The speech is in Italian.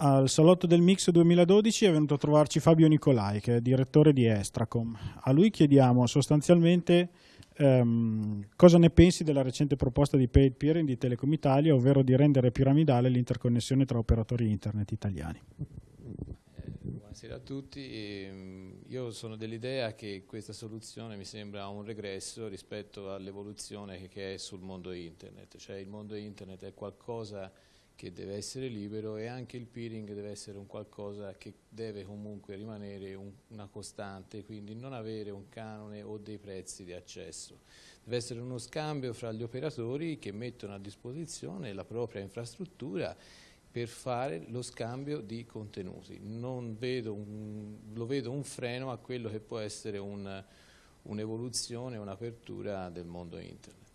Al salotto del Mix 2012 è venuto a trovarci Fabio Nicolai, che è direttore di Estracom. A lui chiediamo sostanzialmente ehm, cosa ne pensi della recente proposta di paid peering di Telecom Italia, ovvero di rendere piramidale l'interconnessione tra operatori internet italiani. Buonasera a tutti, ehm, io sono dell'idea che questa soluzione mi sembra un regresso rispetto all'evoluzione che è sul mondo internet, cioè il mondo internet è qualcosa che deve essere libero e anche il peering deve essere un qualcosa che deve comunque rimanere un, una costante, quindi non avere un canone o dei prezzi di accesso. Deve essere uno scambio fra gli operatori che mettono a disposizione la propria infrastruttura per fare lo scambio di contenuti. Vedo un, lo vedo un freno a quello che può essere un'evoluzione, un un'apertura del mondo internet.